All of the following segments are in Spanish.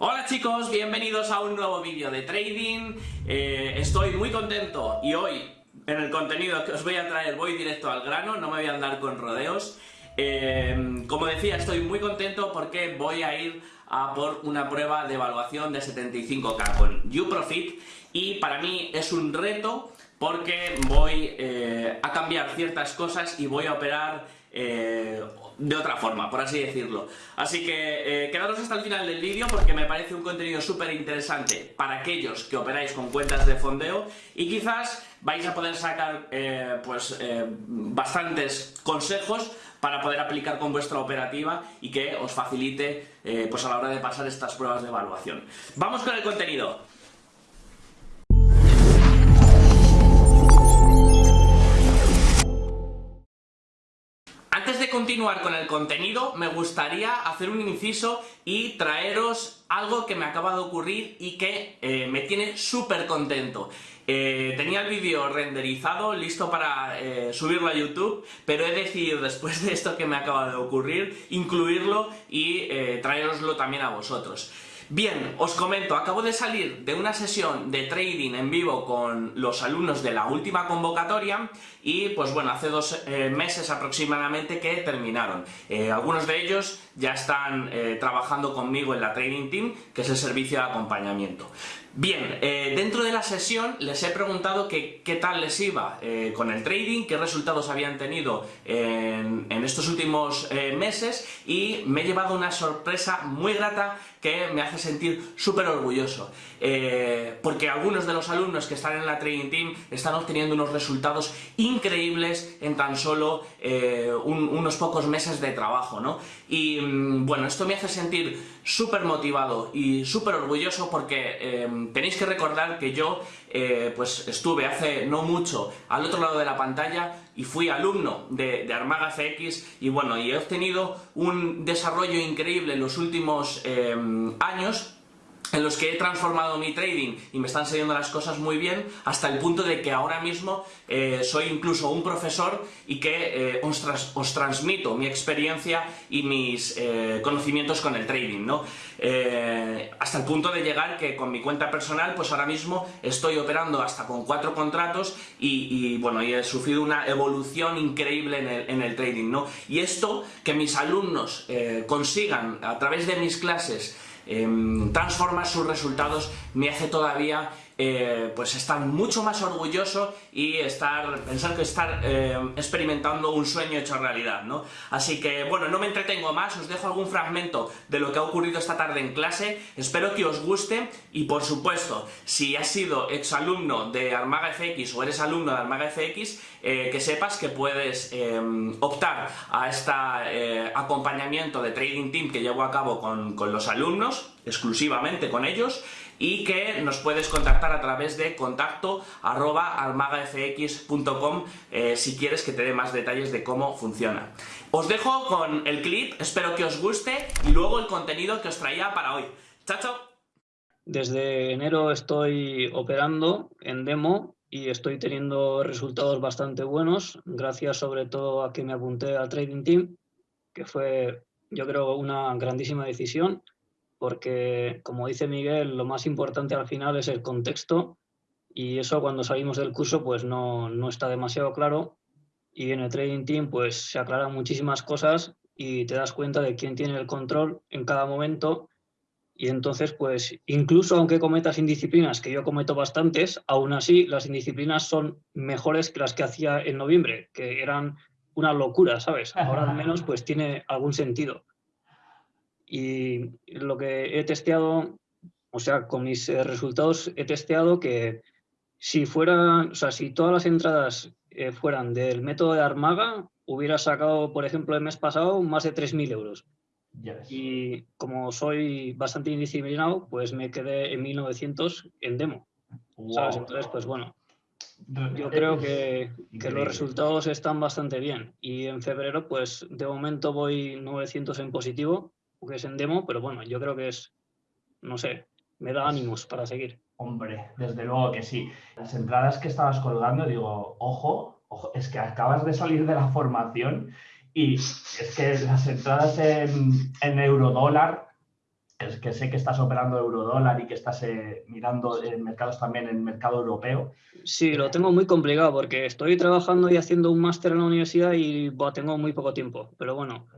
Hola chicos, bienvenidos a un nuevo vídeo de trading. Eh, estoy muy contento y hoy en el contenido que os voy a traer voy directo al grano, no me voy a andar con rodeos. Eh, como decía, estoy muy contento porque voy a ir a por una prueba de evaluación de 75k con UProfit y para mí es un reto porque voy eh, a cambiar ciertas cosas y voy a operar de otra forma, por así decirlo. Así que eh, quedaros hasta el final del vídeo porque me parece un contenido súper interesante para aquellos que operáis con cuentas de fondeo y quizás vais a poder sacar pues bastantes consejos para poder aplicar con vuestra operativa y que os facilite pues a la hora de pasar estas pruebas de evaluación. Vamos con el contenido. Continuar con el contenido, me gustaría hacer un inciso y traeros algo que me acaba de ocurrir y que eh, me tiene súper contento. Eh, tenía el vídeo renderizado, listo para eh, subirlo a YouTube, pero he decidido después de esto que me acaba de ocurrir, incluirlo y traeroslo también a vosotros. Bien, os comento, acabo de salir de una sesión de trading en vivo con los alumnos de la última convocatoria y pues bueno, hace dos eh, meses aproximadamente que terminaron. Eh, algunos de ellos ya están eh, trabajando conmigo en la Trading Team, que es el servicio de acompañamiento. Bien, dentro de la sesión les he preguntado qué tal les iba con el trading, qué resultados habían tenido en, estos últimos meses y me he llevado una sorpresa muy grata que me hace sentir súper orgulloso. Eh, porque algunos de los alumnos que están en la Training Team están obteniendo unos resultados increíbles en tan solo eh, unos pocos meses de trabajo, ¿no? Y mm, bueno, esto me hace sentir súper motivado y súper orgulloso porque eh, tenéis que recordar que yo pues estuve hace no mucho al otro lado de la pantalla y fui alumno de, de Armaga FX y bueno, y he obtenido un desarrollo increíble en los últimos años en los que he transformado mi trading y me están saliendo las cosas muy bien hasta el punto de que ahora mismo eh, soy incluso un profesor y que eh, os, transmito mi experiencia y mis eh, conocimientos con el trading, ¿no? hasta el punto de llegar que con mi cuenta personal pues ahora mismo estoy operando hasta con cuatro contratos y, bueno, y he sufrido una evolución increíble en el, en el trading, ¿no? Y esto, que mis alumnos consigan a través de mis clases Em, transformar sus resultados me hace todavía eh, pues estar mucho más orgulloso y estar, pensar que estar eh, experimentando un sueño hecho realidad, ¿no? Así que, bueno, no me entretengo más, os dejo algún fragmento de lo que ha ocurrido esta tarde en clase, espero que os guste y, por supuesto, si has sido exalumno de Armaga FX o eres alumno de Armaga FX, eh, que sepas que puedes optar a este acompañamiento de Trading Team que llevo a cabo con los alumnos, exclusivamente con ellos, y que nos puedes contactar a través de contacto arroba almagafx.com eh, si quieres que te dé más detalles de cómo funciona. Os dejo con el clip, espero que os guste y luego el contenido que os traía para hoy. ¡Chao, chao! Desde enero estoy operando en demo y estoy teniendo resultados bastante buenos, gracias sobre todo a que me apunté al Trading Team, que fue yo creo una grandísima decisión porque, como dice Miguel, lo más importante al final es el contexto y eso cuando salimos del curso pues no, no está demasiado claro y en el Trading Team pues se aclaran muchísimas cosas y te das cuenta de quién tiene el control en cada momento y entonces pues incluso aunque cometas indisciplinas, que yo cometo bastantes, aún así las indisciplinas son mejores que las que hacía en noviembre, que eran una locura, ¿sabes? Ahora al menos pues tiene algún sentido. Y lo que he testeado, o sea, con mis eh, resultados he testeado que si fuera, o sea, si todas las entradas eh, fueran del método de Armaga, hubiera sacado, por ejemplo, el mes pasado más de 3.000 euros. Y como soy bastante indisciplinado, pues me quedé en 1.900 en demo. Entonces, pues bueno, yo creo que, que, los resultados están bastante bien. Y en febrero, pues de momento voy 900 en positivo que es en demo, pero bueno, yo creo que es, no sé, me da ánimos para seguir. Hombre, desde luego que sí. Las entradas que estabas colgando, digo, ojo, ojo, es que acabas de salir de la formación y es que las entradas en, en eurodólar es que sé que estás operando eurodólar y que estás eh, mirando en mercados también en mercado europeo. Sí, lo tengo muy complicado porque estoy trabajando y haciendo un máster en la universidad y tengo muy poco tiempo. Pero bueno,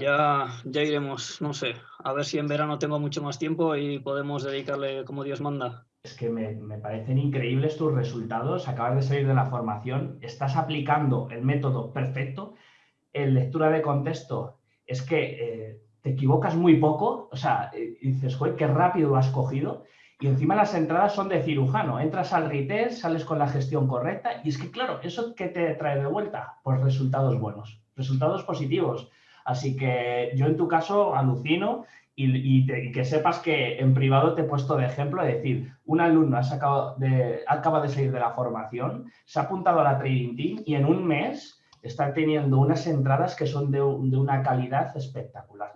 ya, ya iremos, no sé, a ver si en verano tengo mucho más tiempo y podemos dedicarle como Dios manda. Es que me, me, parecen increíbles tus resultados. Acabas de salir de la formación, estás aplicando el método perfecto. En lectura de contexto, es que eh, te equivocas muy poco. O sea, eh, dices, joder, qué rápido lo has cogido. Y encima las entradas son de cirujano. Entras al retail, sales con la gestión correcta. Y es que, claro, ¿eso qué te trae de vuelta? Pues resultados buenos, resultados positivos. Así que yo en tu caso alucino y, que sepas que en privado te he puesto de ejemplo, es decir, un alumno ha sacado de, acaba de salir de la formación, se ha apuntado a la Trading Team y en un mes está teniendo unas entradas que son de, una calidad espectacular.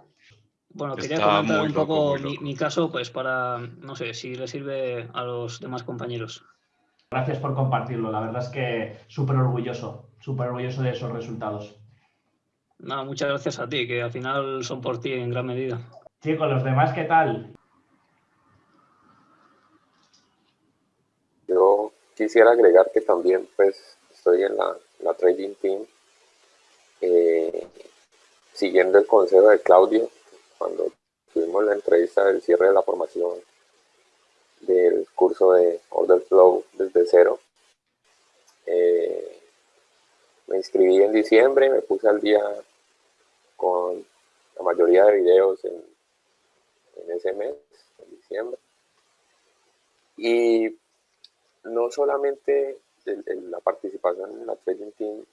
Bueno, quería comentar un poco mi, caso, pues para, no sé, si le sirve a los demás compañeros. Gracias por compartirlo, la verdad es que súper orgulloso, súper orgulloso de esos resultados. No, muchas gracias a ti, que al final son por ti en gran medida. Chicos, los demás, ¿qué tal? Yo quisiera agregar que también pues estoy en la, trading team eh, siguiendo el consejo de Claudio cuando tuvimos la entrevista del cierre de la formación del curso de Order Flow desde cero. Eh, me inscribí en diciembre, me puse al día con la mayoría de videos en en ese mes, en diciembre. Y no solamente la participación en la Trading Team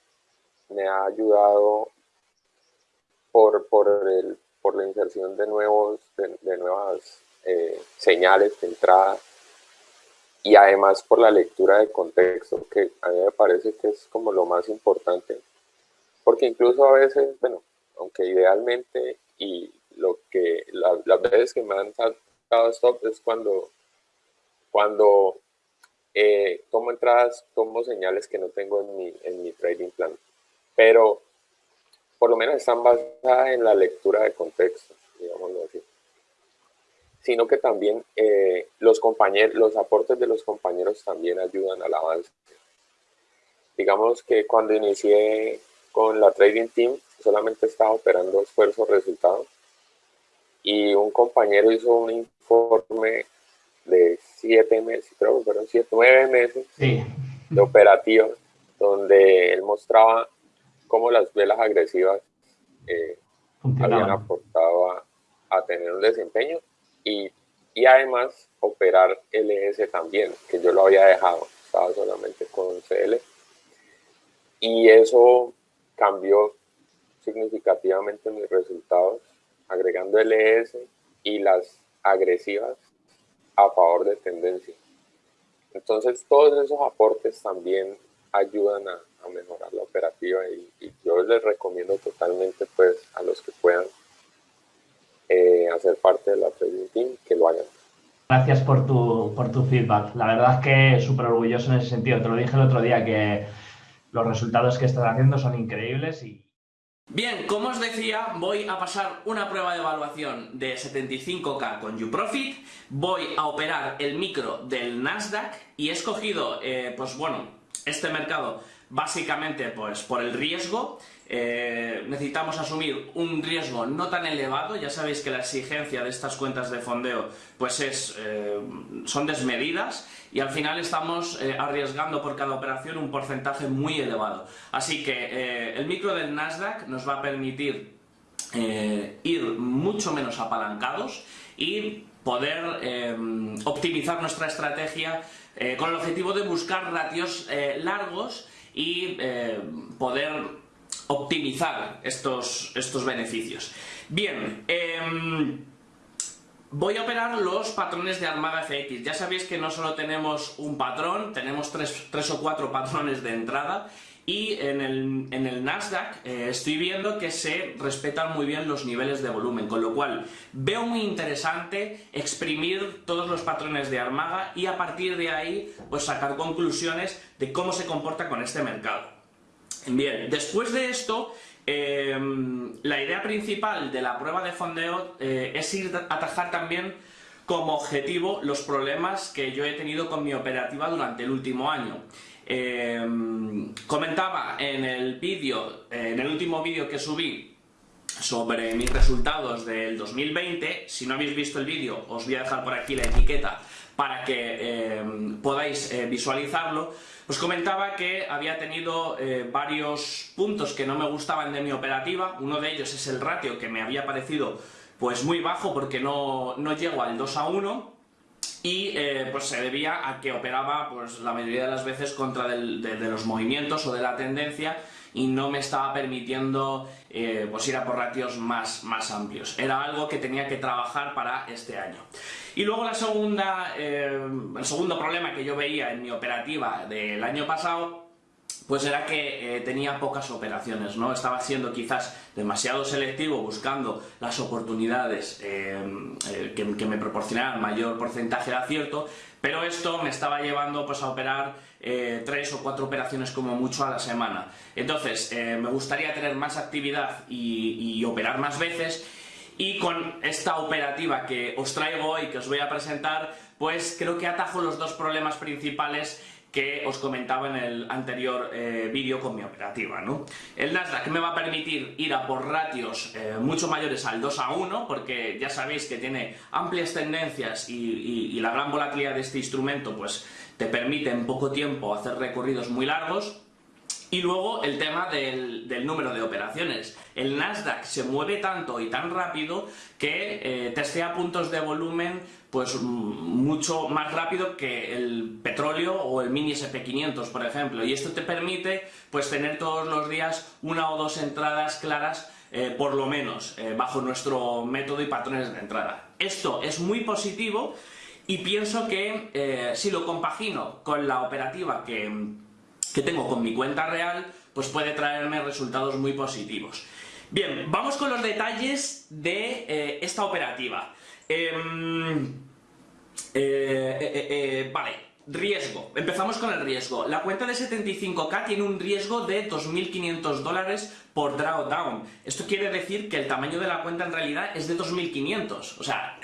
me ha ayudado por, por, el, por la inserción de, nuevos, de, nuevas eh, señales de entrada y además por la lectura de contexto, que a mí me parece que es como lo más importante, porque incluso a veces, bueno, aunque idealmente y lo que las veces que me han dado stop es cuando, cuando eh, tomo entradas, tomo señales que no tengo en mi, en mi trading plan. Pero por lo menos están basadas en la lectura de contexto, digámoslo así. Sino que también eh, los compañeros, los aportes de los compañeros también ayudan al avance. Digamos que cuando inicié con la trading team, solamente estaba operando esfuerzo-resultado y un compañero hizo un informe de siete meses, creo que fueron siete, nueve meses de operativa, donde él mostraba cómo las velas agresivas eh, habían aportado a, tener un desempeño y, y además operar LS también, que yo lo había dejado, estaba solamente con CL. Y eso cambió significativamente mis resultados agregando LS y las agresivas a favor de tendencia. Entonces todos esos aportes también ayudan a, mejorar la operativa y, yo les recomiendo totalmente pues a los que puedan eh, hacer parte de la trading team que lo hagan. Gracias por tu, por tu feedback. La verdad es que súper orgulloso en ese sentido. Te lo dije el otro día que los resultados que estás haciendo son increíbles y, Bien, como os decía, voy a pasar una prueba de evaluación de 75k con YouProfit, voy a operar el micro del Nasdaq y he escogido, eh, pues bueno, este mercado básicamente pues por el riesgo, eh, necesitamos asumir un riesgo no tan elevado, ya sabéis que la exigencia de estas cuentas de fondeo pues es, eh, son desmedidas y al final estamos eh, arriesgando por cada operación un porcentaje muy elevado. Así que el micro del Nasdaq nos va a permitir ir mucho menos apalancados y poder optimizar nuestra estrategia con el objetivo de buscar ratios largos y poder optimizar estos, estos beneficios. Bien, em, voy a operar los patrones de Armada FX. Ya sabéis que no solo tenemos un patrón, tenemos tres, o cuatro patrones de entrada y en el, en el Nasdaq eh, estoy viendo que se respetan muy bien los niveles de volumen, con lo cual veo muy interesante exprimir todos los patrones de Armada y a partir de ahí pues sacar conclusiones de cómo se comporta con este mercado. Bien, después de esto Em, la idea principal de la prueba de fondeo eh, es ir a atajar también como objetivo los problemas que yo he tenido con mi operativa durante el último año. Em, comentaba en el vídeo, en el último vídeo que subí sobre mis resultados del 2020, si no habéis visto el vídeo os voy a dejar por aquí la etiqueta para que em, podáis eh, visualizarlo, os comentaba que había tenido eh, varios puntos que no me gustaban de mi operativa, uno de ellos es el ratio que me había parecido pues muy bajo porque no, llego al 2 a 1 y eh, pues se debía a que operaba pues la mayoría de las veces contra de, los movimientos o de la tendencia y no me estaba permitiendo eh, pues ir a por ratios más, más amplios. Era algo que tenía que trabajar para este año. Y luego la segunda, eh, el segundo problema que yo veía en mi operativa del año pasado pues era que eh, tenía pocas operaciones, ¿no? Estaba siendo quizás demasiado selectivo buscando las oportunidades eh, eh, que, me proporcionaran mayor porcentaje de acierto, pero esto me estaba llevando pues, a operar tres o cuatro operaciones como mucho a la semana. Entonces, me gustaría tener más actividad y, y operar más veces y con esta operativa que os traigo hoy, que os voy a presentar, pues creo que atajo los dos problemas principales que os comentaba en el anterior eh, vídeo con mi operativa. ¿no? El Nasdaq me va a permitir ir a por ratios eh, mucho mayores al 2 a 1, porque ya sabéis que tiene amplias tendencias y, la gran volatilidad de este instrumento pues, te permite en poco tiempo hacer recorridos muy largos. Y luego el tema del, número de operaciones. El Nasdaq se mueve tanto y tan rápido que eh, testea puntos de volumen pues mucho más rápido que el petróleo o el mini SP500 por ejemplo y esto te permite pues tener todos los días una o dos entradas claras eh, por lo menos eh, bajo nuestro método y patrones de entrada. Esto es muy positivo y pienso que eh, si lo compagino con la operativa que, que tengo con mi cuenta real pues puede traerme resultados muy positivos. Bien, vamos con los detalles de esta operativa. Em, eh, eh, eh, vale, riesgo. Empezamos con el riesgo. La cuenta de 75k tiene un riesgo de 2.500 dólares por drawdown. Esto quiere decir que el tamaño de la cuenta en realidad es de 2.500. O sea,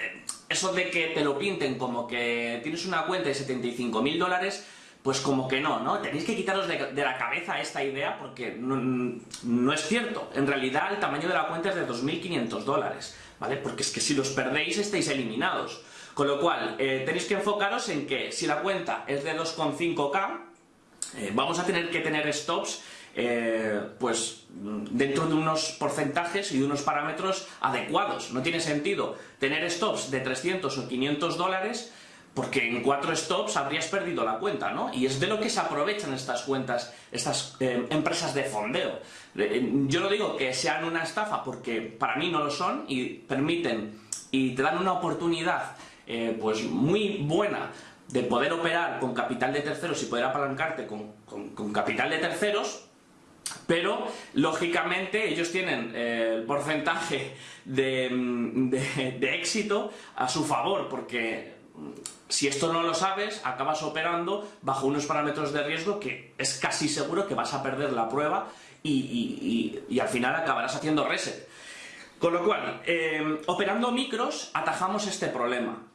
eso de que te lo pinten como que tienes una cuenta de 75.000 dólares, pues como que no, ¿no? Tenéis que quitaros de, la cabeza esta idea porque no, es cierto. En realidad el tamaño de la cuenta es de 2.500 dólares, ¿vale? Porque es que si los perdéis estáis eliminados. Con lo cual, eh, tenéis que enfocaros en que si la cuenta es de 2,5K, eh, vamos a tener que tener stops eh, pues dentro de unos porcentajes y de unos parámetros adecuados. No tiene sentido tener stops de 300 o 500 dólares porque en cuatro stops habrías perdido la cuenta, ¿no? Y es de lo que se aprovechan estas cuentas, estas empresas de fondeo. yo no digo que sean una estafa porque para mí no lo son y permiten y te dan una oportunidad eh, pues muy buena de poder operar con capital de terceros y poder apalancarte con, capital de terceros, pero lógicamente ellos tienen eh, el porcentaje de, éxito a su favor, porque mm, si esto no lo sabes, acabas operando bajo unos parámetros de riesgo que es casi seguro que vas a perder la prueba y, al final acabarás haciendo reset. Con lo cual, eh, operando micros, atajamos este problema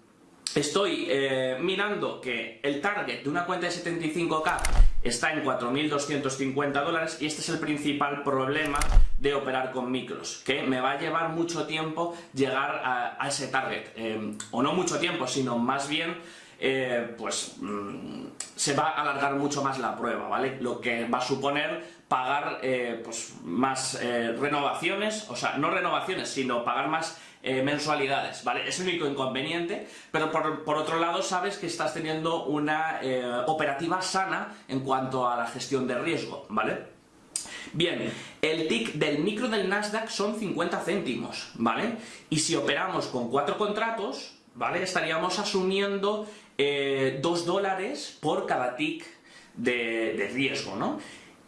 estoy eh, mirando que el target de una cuenta de 75k está en 4.250 dólares y este es el principal problema de operar con micros, que me va a llevar mucho tiempo llegar a, ese target, eh, o no mucho tiempo, sino más bien eh, pues mm, se va a alargar mucho más la prueba, ¿vale? Lo que va a suponer pagar pues más renovaciones, o sea, no renovaciones, sino pagar más eh, mensualidades, ¿vale? Es el único inconveniente, pero por, otro lado sabes que estás teniendo una eh, operativa sana en cuanto a la gestión de riesgo, ¿vale? Bien, el tick del micro del Nasdaq son 50 céntimos, ¿vale? Y si operamos con cuatro contratos, ¿vale? Estaríamos asumiendo 2 eh, dólares por cada tick de, riesgo, ¿no?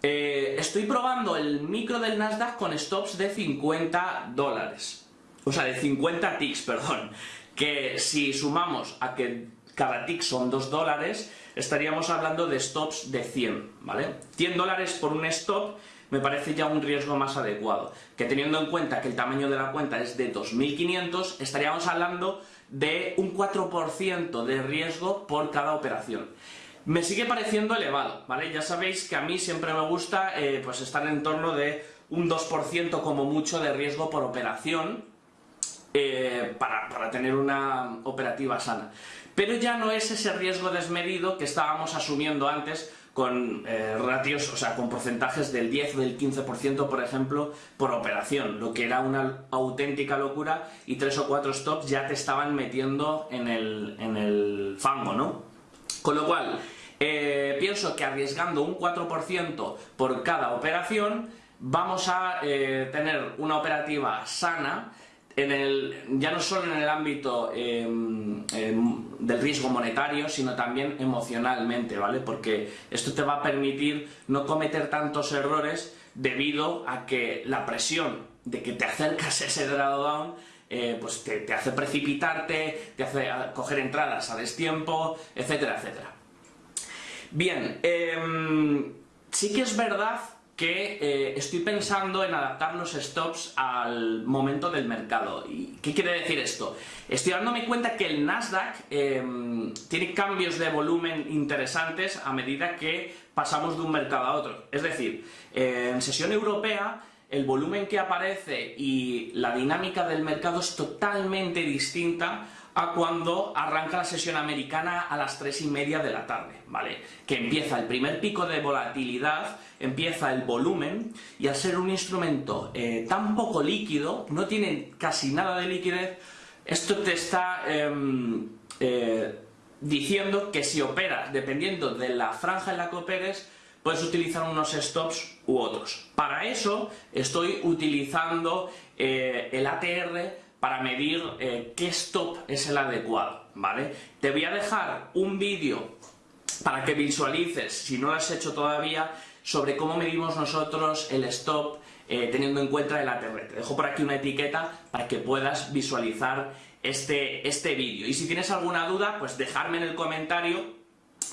estoy probando el micro del Nasdaq con stops de 50 dólares, o sea, de 50 ticks, perdón, que si sumamos a que cada tick son 2 dólares, estaríamos hablando de stops de 100, ¿vale? 100 dólares por un stop me parece ya un riesgo más adecuado. Que teniendo en cuenta que el tamaño de la cuenta es de 2.500, estaríamos hablando de un 4% de riesgo por cada operación. Me sigue pareciendo elevado, ¿vale? Ya sabéis que a mí siempre me gusta eh, pues estar en torno de un 2% como mucho de riesgo por operación eh, para, tener una operativa sana. Pero ya no es ese riesgo desmedido que estábamos asumiendo antes con eh, ratios, o sea, con porcentajes del 10 o del 15%, por ejemplo, por operación, lo que era una auténtica locura y tres o cuatro stops ya te estaban metiendo en el, en el fango, ¿no? Con lo cual, eh, pienso que arriesgando un 4% por cada operación, vamos a tener una operativa sana ya no solo en el ámbito em, em, del riesgo monetario, sino también emocionalmente, ¿vale? Porque esto te va a permitir no cometer tantos errores debido a que la presión de que te acercas a ese drawdown eh, pues te, hace precipitarte, te hace coger entradas a destiempo, etcétera, etcétera. Bien, em, sí que es verdad que eh, estoy pensando en adaptar los stops al momento del mercado. ¿Y qué quiere decir esto? Estoy dándome cuenta que el Nasdaq em, tiene cambios de volumen interesantes a medida que pasamos de un mercado a otro. Es decir, en sesión europea el volumen que aparece y la dinámica del mercado es totalmente distinta a cuando arranca la sesión americana a las 3 y media de la tarde, ¿vale? Que empieza el primer pico de volatilidad, empieza el volumen, y al ser un instrumento eh, tan poco líquido, no tiene casi nada de liquidez, esto te está em, eh, diciendo que si operas, dependiendo de la franja en la que operes, puedes utilizar unos stops u otros. Para eso estoy utilizando eh, el ATR para medir eh, qué stop es el adecuado, ¿vale? Te voy a dejar un vídeo para que visualices, si no lo has hecho todavía, sobre cómo medimos nosotros el stop eh, teniendo en cuenta el ATR. Te dejo por aquí una etiqueta para que puedas visualizar este, este vídeo. Y si tienes alguna duda, pues dejarme en el comentario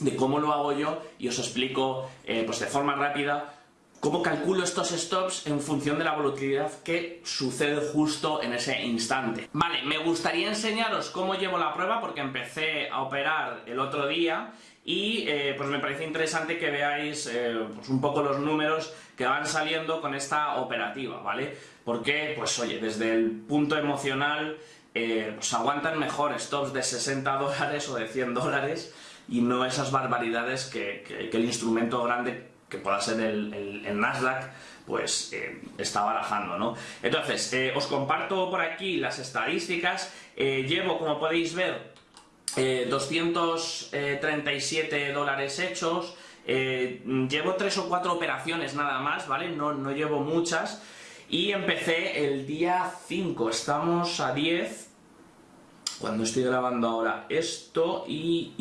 de cómo lo hago yo y os explico eh, pues de forma rápida cómo calculo estos stops en función de la volatilidad que sucede justo en ese instante. Vale, me gustaría enseñaros cómo llevo la prueba porque empecé a operar el otro día y eh, pues me parece interesante que veáis eh, pues un poco los números que van saliendo con esta operativa, ¿vale? Porque, pues oye, desde el punto emocional eh, pues aguantan mejor stops de 60 dólares o de 100 dólares y no esas barbaridades que el instrumento grande que pueda ser el, Nasdaq, pues eh, está barajando, ¿no? Entonces, eh, os comparto por aquí las estadísticas. Eh, llevo, como podéis ver, 237 dólares hechos. llevo tres o cuatro operaciones nada más, ¿vale? No, no llevo muchas. Y empecé el día 5, estamos a 10, cuando estoy grabando ahora esto y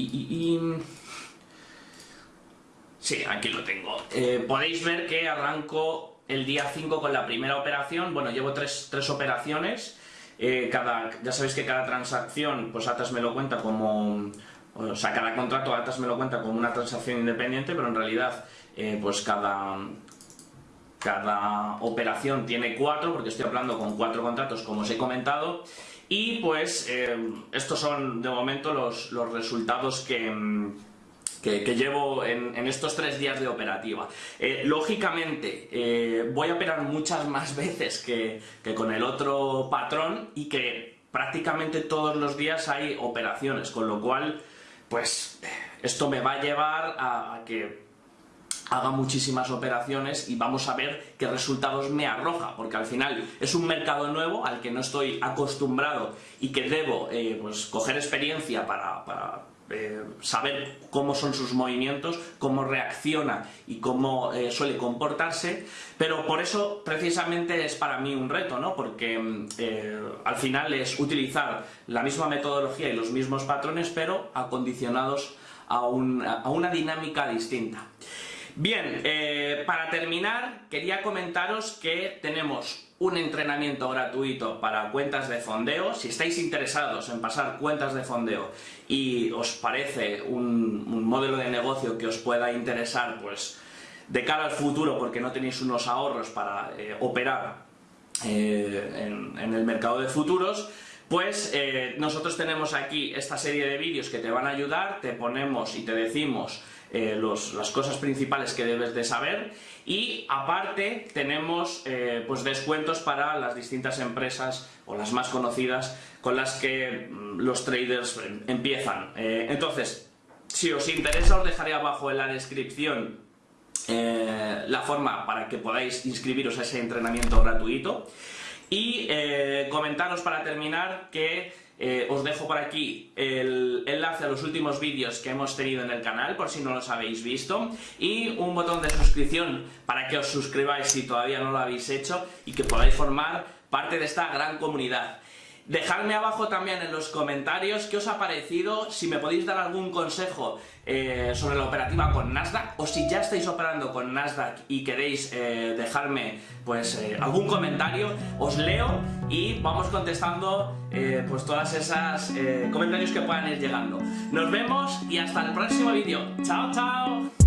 Sí, aquí lo tengo. Eh, podéis ver que arranco el día 5 con la primera operación. Bueno, llevo tres, operaciones. Eh, cada, ya sabéis que cada transacción, pues Atas me lo cuenta como... O sea, cada contrato Atas me lo cuenta como una transacción independiente, pero en realidad, eh, pues cada, cada operación tiene cuatro, porque estoy hablando con cuatro contratos, como os he comentado. Y pues, estos son de momento los, los resultados que que, llevo en, estos tres días de operativa. Eh, lógicamente, eh, voy a operar muchas más veces que, con el otro patrón y que prácticamente todos los días hay operaciones, con lo cual, pues, esto me va a llevar a, que haga muchísimas operaciones y vamos a ver qué resultados me arroja, porque al final es un mercado nuevo al que no estoy acostumbrado y que debo eh, pues, coger experiencia para eh, saber cómo son sus movimientos, cómo reacciona y cómo eh, suele comportarse, pero por eso precisamente es para mí un reto, ¿no? porque mm, eh, al final es utilizar la misma metodología y los mismos patrones, pero acondicionados a, a una dinámica distinta. Bien, para terminar quería comentaros que tenemos un entrenamiento gratuito para cuentas de fondeo. Si estáis interesados en pasar cuentas de fondeo y os parece un, modelo de negocio que os pueda interesar, pues de cara al futuro porque no tenéis unos ahorros para operar en, en, el mercado de futuros, pues nosotros tenemos aquí esta serie de vídeos que te van a ayudar, te ponemos y te decimos eh, las cosas principales que debes de saber y aparte tenemos eh, pues descuentos para las distintas empresas o las más conocidas con las que mm, los traders empiezan. Eh, entonces, si os interesa os dejaré abajo en la descripción la forma para que podáis inscribiros a ese entrenamiento gratuito y comentaros para terminar que eh, os dejo por aquí el enlace a los últimos vídeos que hemos tenido en el canal, por si no los habéis visto, y un botón de suscripción para que os suscribáis si todavía no lo habéis hecho y que podáis formar parte de esta gran comunidad. Dejadme abajo también en los comentarios qué os ha parecido, si me podéis dar algún consejo eh, sobre la operativa con Nasdaq o si ya estáis operando con Nasdaq y queréis eh, dejarme pues eh, algún comentario, os leo y vamos contestando pues todas esas comentarios que puedan ir llegando. Nos vemos y hasta el próximo vídeo. ¡Chao, chao!